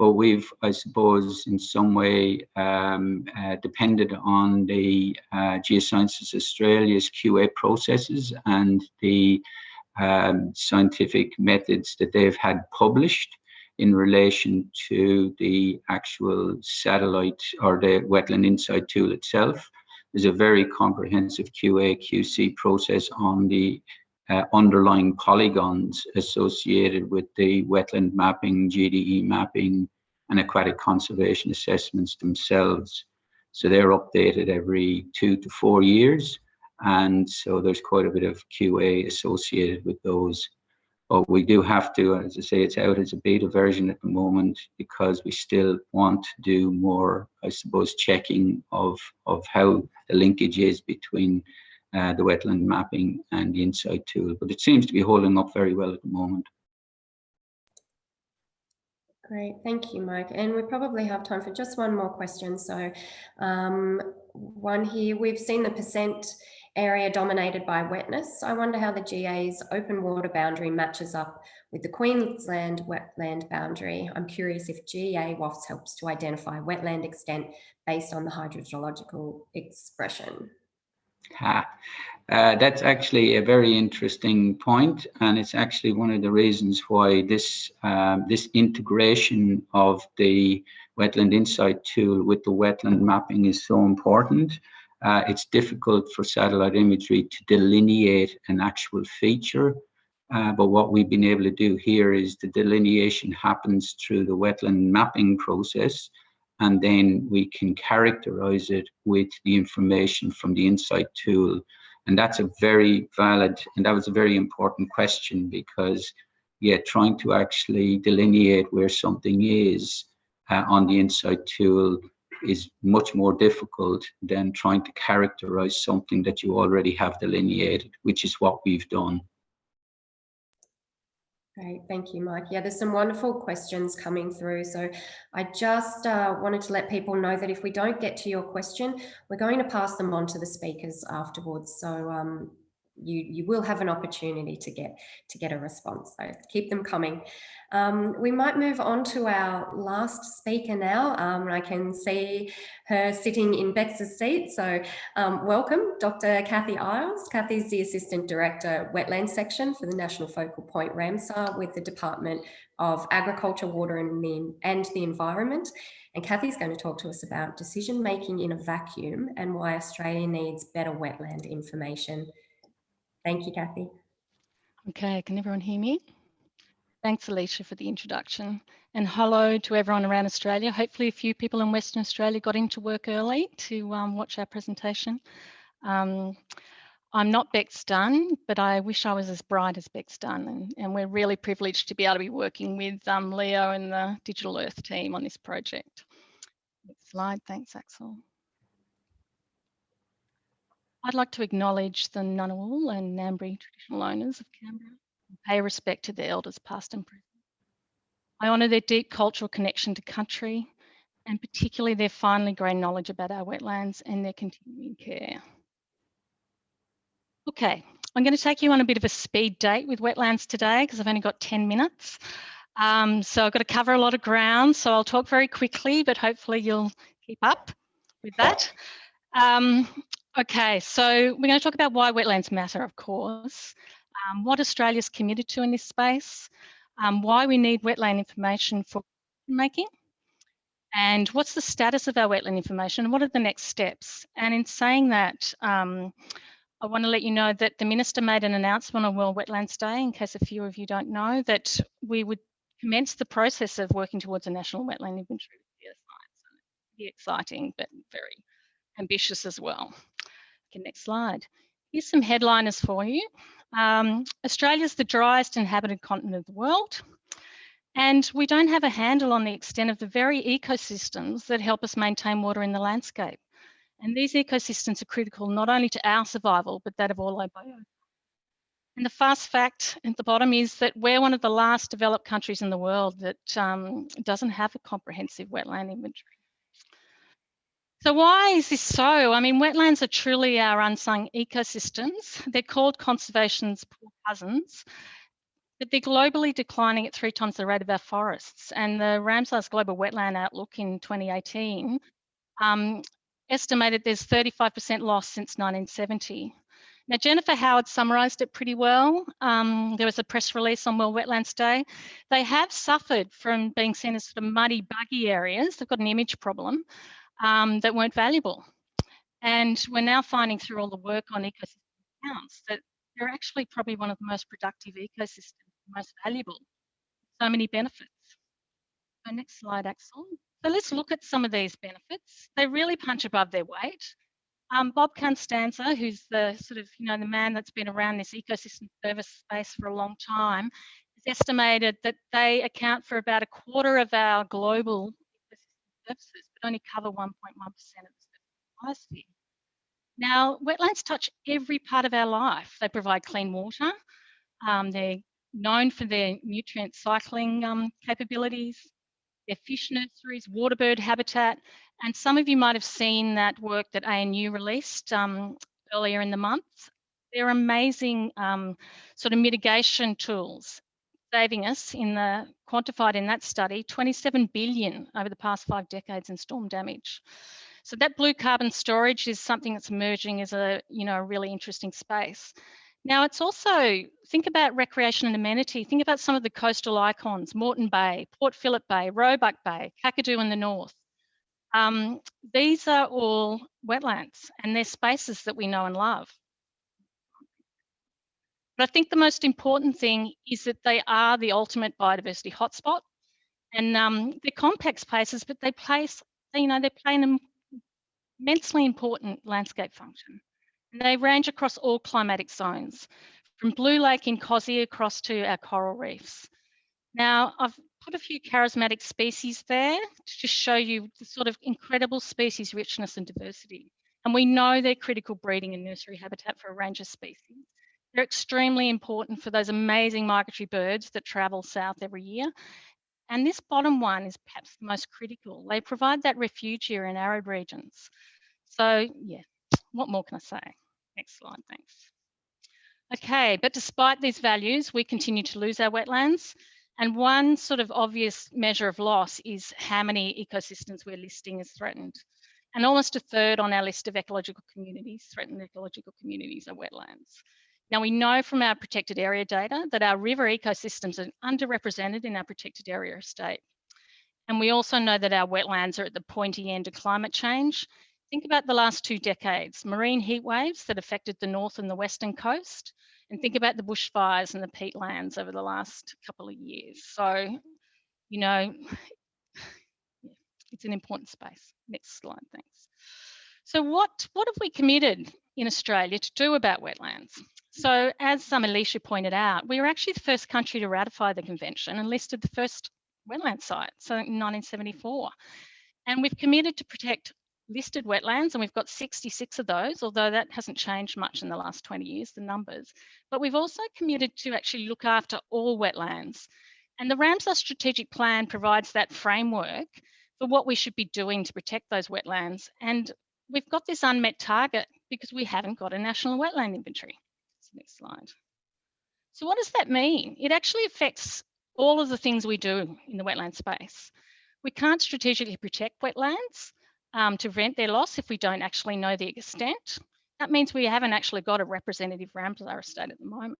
but we've, I suppose, in some way um, uh, depended on the uh, Geosciences Australia's QA processes and the um, scientific methods that they've had published in relation to the actual satellite or the wetland insight tool itself. There's a very comprehensive QA QC process on the uh, underlying polygons associated with the wetland mapping, GDE mapping, and aquatic conservation assessments themselves. So they're updated every two to four years. And so there's quite a bit of QA associated with those. But we do have to, as I say, it's out as a beta version at the moment because we still want to do more, I suppose, checking of, of how the linkage is between uh, the wetland mapping and the insight tool. But it seems to be holding up very well at the moment. Great, thank you, Mike. And we probably have time for just one more question. So um, one here, we've seen the percent area dominated by wetness. I wonder how the GA's open water boundary matches up with the Queensland wetland boundary. I'm curious if GA WOFS helps to identify wetland extent based on the hydrogeological expression. Ha. Uh, that's actually a very interesting point, and it's actually one of the reasons why this um, this integration of the wetland insight tool with the wetland mapping is so important uh, it's difficult for satellite imagery to delineate an actual feature. Uh, but what we've been able to do here is the delineation happens through the wetland mapping process, and then we can characterize it with the information from the insight tool. And that's a very valid, and that was a very important question because, yeah, trying to actually delineate where something is uh, on the insight tool is much more difficult than trying to characterize something that you already have delineated, which is what we've done. Great, thank you, Mike. Yeah, there's some wonderful questions coming through. So I just uh, wanted to let people know that if we don't get to your question, we're going to pass them on to the speakers afterwards. So um, you you will have an opportunity to get to get a response so keep them coming. Um, we might move on to our last speaker now. Um, I can see her sitting in Bex's seat so um, welcome Dr Kathy Isles. Kathy's the Assistant Director Wetlands Section for the National Focal Point Ramsar with the Department of Agriculture Water and the, and the Environment. And Kathy's going to talk to us about decision making in a vacuum and why Australia needs better wetland information Thank you, Kathy. Okay, can everyone hear me? Thanks, Alicia, for the introduction. And hello to everyone around Australia. Hopefully a few people in Western Australia got into work early to um, watch our presentation. Um, I'm not Bex Dunn, but I wish I was as bright as Bex Dunn. And, and we're really privileged to be able to be working with um, Leo and the Digital Earth team on this project. Next slide, thanks, Axel. I'd like to acknowledge the Ngunnawal and Ngambri traditional owners of Canberra and pay respect to their elders past and present. I honour their deep cultural connection to country and particularly their finely grained knowledge about our wetlands and their continuing care. Okay, I'm going to take you on a bit of a speed date with wetlands today because I've only got 10 minutes. Um, so I've got to cover a lot of ground, so I'll talk very quickly, but hopefully you'll keep up with that. Um, Okay, so we're going to talk about why wetlands matter, of course, um, what Australia's committed to in this space, um, why we need wetland information for making, and what's the status of our wetland information, and what are the next steps. And in saying that, um, I want to let you know that the Minister made an announcement on World Wetlands Day, in case a few of you don't know, that we would commence the process of working towards a national wetland inventory with geoscience. Pretty exciting, but very ambitious as well. Next slide. Here's some headliners for you. Um, Australia's the driest inhabited continent of the world. And we don't have a handle on the extent of the very ecosystems that help us maintain water in the landscape. And these ecosystems are critical not only to our survival, but that of all our. And the fast fact at the bottom is that we're one of the last developed countries in the world that um, doesn't have a comprehensive wetland inventory. So why is this so? I mean, wetlands are truly our unsung ecosystems. They're called conservation's poor cousins, but they're globally declining at three times the rate of our forests. And the Ramsar's Global Wetland Outlook in 2018 um, estimated there's 35% loss since 1970. Now, Jennifer Howard summarised it pretty well. Um, there was a press release on World Wetlands Day. They have suffered from being seen as sort of muddy, buggy areas. They've got an image problem um, that weren't valuable. And we're now finding through all the work on ecosystem accounts that they're actually probably one of the most productive ecosystems, most valuable. So many benefits. So next slide, Axel. So let's look at some of these benefits. They really punch above their weight. Um, Bob Costanza, who's the sort of, you know, the man that's been around this ecosystem service space for a long time, has estimated that they account for about a quarter of our global ecosystem services, only cover 1.1% of the biosphere. Now, wetlands touch every part of our life. They provide clean water. Um, they're known for their nutrient cycling um, capabilities, their fish nurseries, water bird habitat, and some of you might have seen that work that ANU released um, earlier in the month. They're amazing um, sort of mitigation tools saving us in the quantified in that study 27 billion over the past five decades in storm damage. So that blue carbon storage is something that's emerging as a you know a really interesting space. Now it's also think about recreation and amenity. Think about some of the coastal icons: Moreton Bay, Port Phillip Bay, Roebuck Bay, Kakadu in the north. Um, these are all wetlands, and they're spaces that we know and love. But I think the most important thing is that they are the ultimate biodiversity hotspot. And um, they're compact spaces, but they place, you know, they play an immensely important landscape function. And they range across all climatic zones, from Blue Lake in Cozzy across to our coral reefs. Now, I've put a few charismatic species there to just show you the sort of incredible species richness and diversity. And we know they're critical breeding and nursery habitat for a range of species. They're extremely important for those amazing migratory birds that travel south every year. And this bottom one is perhaps the most critical. They provide that refuge here in arid regions. So yeah, what more can I say? Next slide, thanks. Okay, but despite these values, we continue to lose our wetlands. And one sort of obvious measure of loss is how many ecosystems we're listing as threatened. And almost a third on our list of ecological communities, threatened ecological communities are wetlands. Now we know from our protected area data that our river ecosystems are underrepresented in our protected area estate. And we also know that our wetlands are at the pointy end of climate change. Think about the last two decades, marine heat waves that affected the north and the western coast, and think about the bushfires and the peatlands over the last couple of years. So, you know, it's an important space. Next slide, thanks. So what, what have we committed in Australia to do about wetlands? So as some Alicia pointed out, we were actually the first country to ratify the convention and listed the first wetland site, so in 1974. And we've committed to protect listed wetlands, and we've got 66 of those, although that hasn't changed much in the last 20 years, the numbers. But we've also committed to actually look after all wetlands. And the Ramsar strategic plan provides that framework for what we should be doing to protect those wetlands. And we've got this unmet target because we haven't got a national wetland inventory. Next slide. So what does that mean? It actually affects all of the things we do in the wetland space. We can't strategically protect wetlands um, to prevent their loss if we don't actually know the extent. That means we haven't actually got a representative Ramsar estate at the moment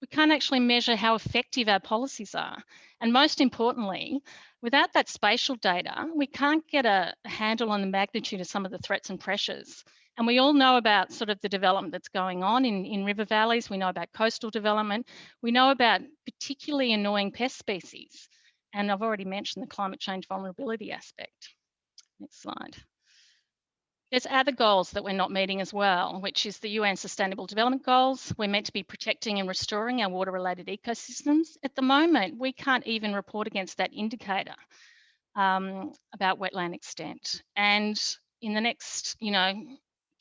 we can't actually measure how effective our policies are. And most importantly, without that spatial data, we can't get a handle on the magnitude of some of the threats and pressures. And we all know about sort of the development that's going on in, in river valleys. We know about coastal development. We know about particularly annoying pest species. And I've already mentioned the climate change vulnerability aspect. Next slide. There's other goals that we're not meeting as well, which is the UN Sustainable Development Goals. We're meant to be protecting and restoring our water-related ecosystems. At the moment, we can't even report against that indicator um, about wetland extent. And in the next, you know,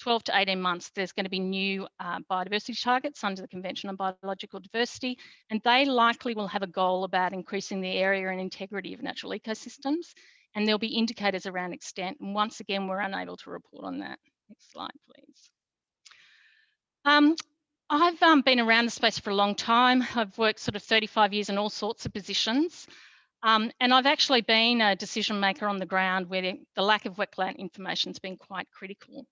12 to 18 months, there's going to be new uh, biodiversity targets under the Convention on Biological Diversity, and they likely will have a goal about increasing the area and integrity of natural ecosystems and there'll be indicators around extent. And once again, we're unable to report on that. Next slide, please. Um, I've um, been around the space for a long time. I've worked sort of 35 years in all sorts of positions. Um, and I've actually been a decision maker on the ground where the lack of wetland information has been quite critical.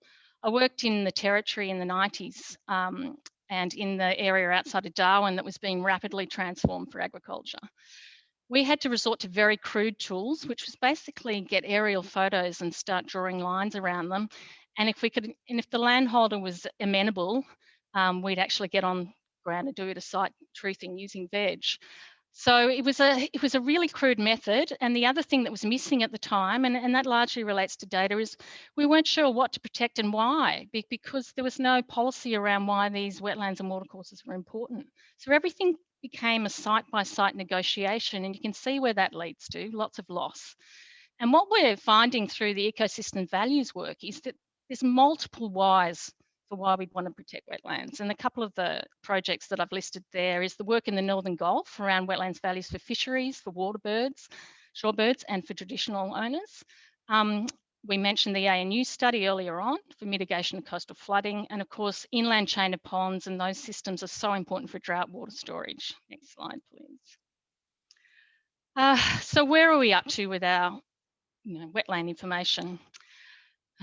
I worked in the territory in the 90s um, and in the area outside of Darwin that was being rapidly transformed for agriculture we had to resort to very crude tools, which was basically get aerial photos and start drawing lines around them. And if we could, and if the landholder was amenable, um, we'd actually get on ground and do it a site truthing using veg. So it was a it was a really crude method. And the other thing that was missing at the time, and, and that largely relates to data, is we weren't sure what to protect and why, because there was no policy around why these wetlands and watercourses were important. So everything became a site by site negotiation, and you can see where that leads to lots of loss. And what we're finding through the ecosystem values work is that there's multiple whys for why we'd want to protect wetlands. And a couple of the projects that I've listed there is the work in the Northern Gulf around wetlands values for fisheries, for water birds, shorebirds, and for traditional owners. Um, we mentioned the ANU study earlier on for mitigation of coastal flooding. And of course, inland chain of ponds and those systems are so important for drought water storage. Next slide, please. Uh, so where are we up to with our you know, wetland information?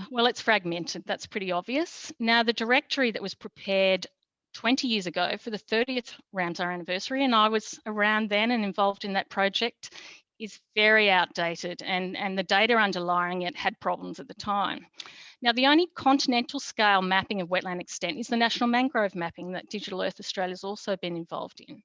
Well, it's fragmented, that's pretty obvious. Now, the directory that was prepared 20 years ago for the 30th Ramsar anniversary, and I was around then and involved in that project, is very outdated and, and the data underlying it had problems at the time. Now, the only continental scale mapping of wetland extent is the national mangrove mapping that Digital Earth Australia has also been involved in.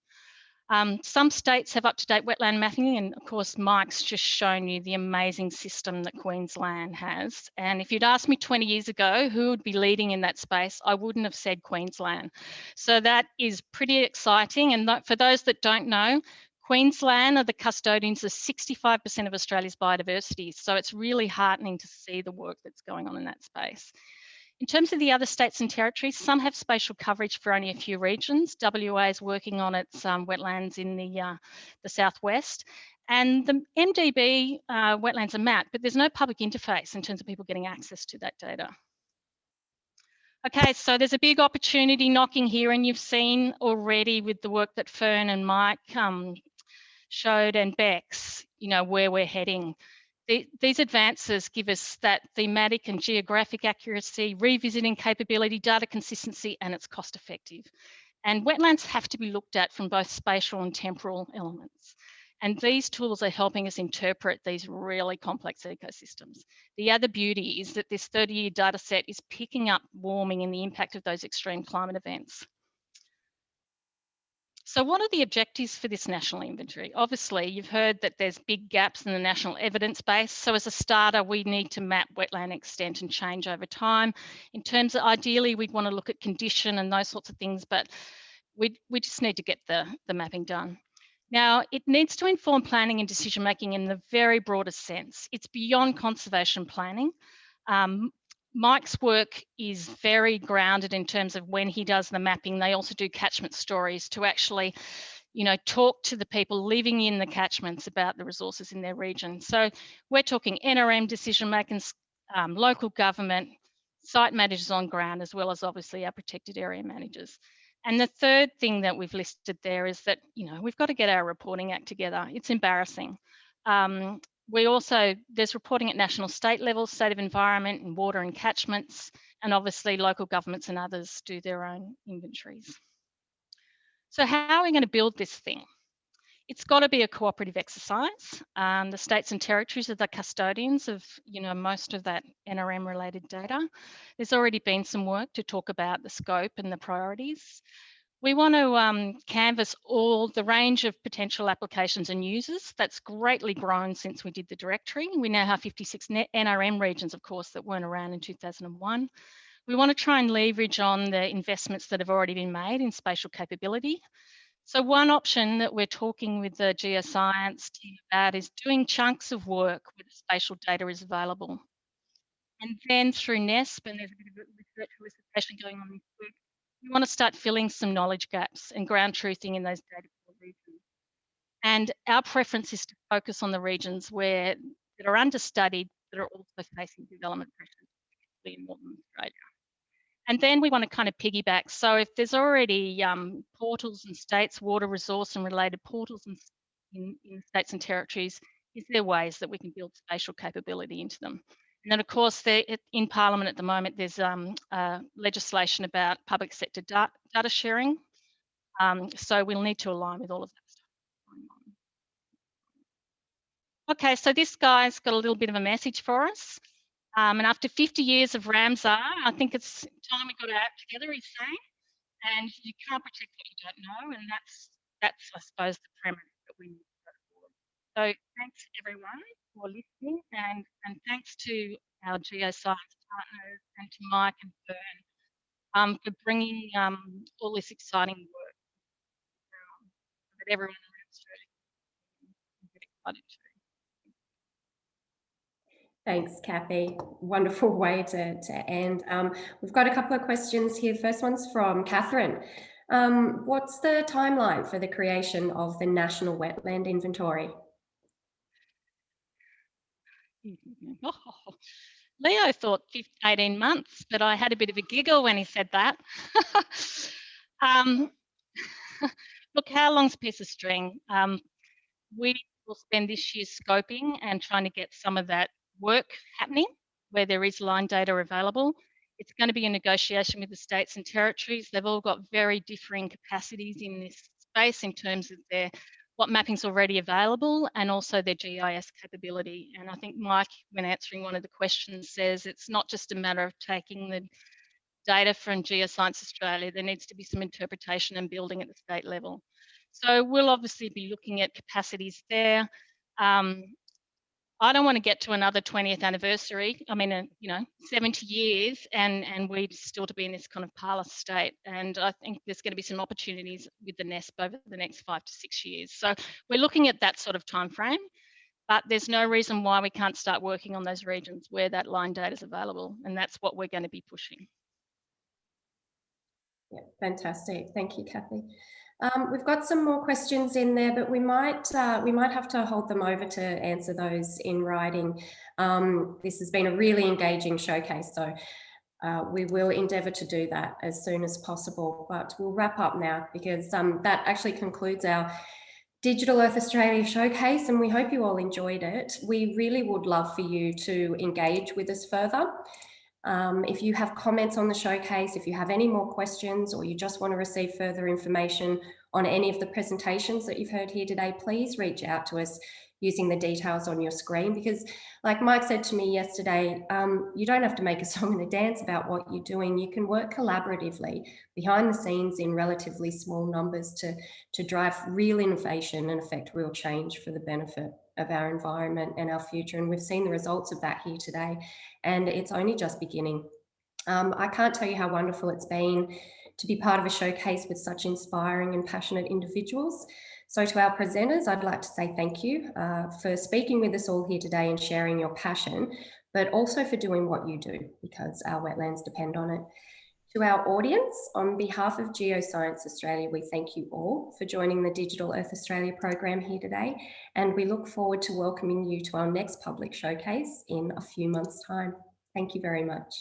Um, some states have up-to-date wetland mapping, and of course, Mike's just shown you the amazing system that Queensland has. And if you'd asked me 20 years ago who would be leading in that space, I wouldn't have said Queensland. So that is pretty exciting. And for those that don't know, Queensland are the custodians of 65% of Australia's biodiversity. So it's really heartening to see the work that's going on in that space. In terms of the other states and territories, some have spatial coverage for only a few regions. WA is working on its um, wetlands in the, uh, the southwest. And the MDB uh, wetlands are mapped, but there's no public interface in terms of people getting access to that data. Okay, so there's a big opportunity knocking here, and you've seen already with the work that Fern and Mike um, showed and Bex, you know, where we're heading. The, these advances give us that thematic and geographic accuracy, revisiting capability, data consistency, and it's cost effective. And wetlands have to be looked at from both spatial and temporal elements. And these tools are helping us interpret these really complex ecosystems. The other beauty is that this 30 year data set is picking up warming and the impact of those extreme climate events. So what are the objectives for this national inventory? Obviously, you've heard that there's big gaps in the national evidence base. So as a starter, we need to map wetland extent and change over time. In terms of ideally, we'd want to look at condition and those sorts of things, but we, we just need to get the, the mapping done. Now, it needs to inform planning and decision making in the very broadest sense. It's beyond conservation planning. Um, Mike's work is very grounded in terms of when he does the mapping. They also do catchment stories to actually, you know, talk to the people living in the catchments about the resources in their region. So we're talking NRM decision makers, um, local government, site managers on ground, as well as obviously our protected area managers. And the third thing that we've listed there is that, you know, we've got to get our reporting act together. It's embarrassing. Um, we also, there's reporting at national state level, state of environment and water and catchments, and obviously local governments and others do their own inventories. So how are we going to build this thing? It's got to be a cooperative exercise. Um, the states and territories are the custodians of, you know, most of that NRM related data. There's already been some work to talk about the scope and the priorities. We want to um, canvass all the range of potential applications and users. That's greatly grown since we did the directory. We now have 56 NRM regions, of course, that weren't around in 2001. We want to try and leverage on the investments that have already been made in spatial capability. So one option that we're talking with the geoscience team about is doing chunks of work where the spatial data is available. And then through NESP, and there's a bit of research solicitation going on this week, we want to start filling some knowledge gaps and ground truthing in those data regions. And our preference is to focus on the regions where that are understudied that are also facing development pressures, particularly in Northern Australia. And then we want to kind of piggyback. So if there's already um, portals and states, water resource and related portals in, in, in states and territories, is there ways that we can build spatial capability into them? And then, of course, in Parliament at the moment, there's um, uh, legislation about public sector data, data sharing. Um, so we'll need to align with all of that stuff. Okay, so this guy's got a little bit of a message for us. Um, and after 50 years of Ramsar, I think it's time we got our act together, he's saying. And you can't protect what you don't know. And that's, that's I suppose, the premise that we need to go forward. So thanks, everyone for listening and, and thanks to our geoscience partners and to Mike and Fern um, for bringing um, all this exciting work um, that everyone around Australia can excited to. Thanks, Kathy. Wonderful way to, to end. Um, we've got a couple of questions here. First one's from Catherine. Um, what's the timeline for the creation of the National Wetland Inventory? Oh, Leo thought 15, 18 months, but I had a bit of a giggle when he said that. um, look, how long's a piece of string? Um, we will spend this year scoping and trying to get some of that work happening where there is line data available. It's going to be a negotiation with the states and territories. They've all got very differing capacities in this space in terms of their what mapping's already available and also their GIS capability. And I think Mike, when answering one of the questions, says it's not just a matter of taking the data from Geoscience Australia, there needs to be some interpretation and building at the state level. So we'll obviously be looking at capacities there. Um, I don't want to get to another 20th anniversary. I mean, uh, you know, 70 years and, and we still to be in this kind of parlous state. And I think there's going to be some opportunities with the NESP over the next five to six years. So we're looking at that sort of time frame, but there's no reason why we can't start working on those regions where that line data is available. And that's what we're going to be pushing. Yeah, fantastic. Thank you, Kathy. Um, we've got some more questions in there, but we might uh, we might have to hold them over to answer those in writing. Um, this has been a really engaging showcase, so uh, we will endeavour to do that as soon as possible. But we'll wrap up now because um, that actually concludes our Digital Earth Australia showcase, and we hope you all enjoyed it. We really would love for you to engage with us further. Um, if you have comments on the showcase, if you have any more questions or you just want to receive further information on any of the presentations that you've heard here today, please reach out to us using the details on your screen because like Mike said to me yesterday, um, you don't have to make a song and a dance about what you're doing. You can work collaboratively behind the scenes in relatively small numbers to, to drive real innovation and affect real change for the benefit of our environment and our future. And we've seen the results of that here today, and it's only just beginning. Um, I can't tell you how wonderful it's been to be part of a showcase with such inspiring and passionate individuals. So to our presenters, I'd like to say thank you uh, for speaking with us all here today and sharing your passion, but also for doing what you do because our wetlands depend on it. To our audience, on behalf of Geoscience Australia, we thank you all for joining the Digital Earth Australia program here today, and we look forward to welcoming you to our next public showcase in a few months' time. Thank you very much.